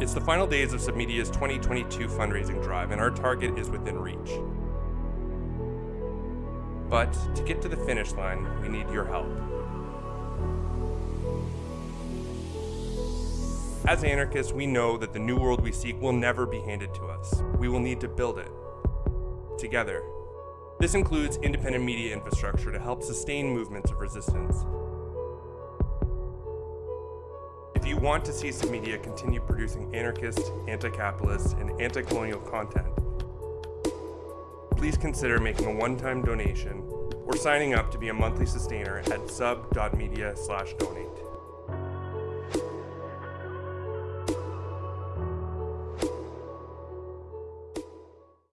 It's the final days of Submedia's 2022 fundraising drive, and our target is within reach. But to get to the finish line, we need your help. As anarchists, we know that the new world we seek will never be handed to us. We will need to build it. Together. This includes independent media infrastructure to help sustain movements of resistance. Want to see Submedia continue producing anarchist, anti-capitalist, and anti-colonial content, please consider making a one-time donation or signing up to be a monthly sustainer at sub.media/donate.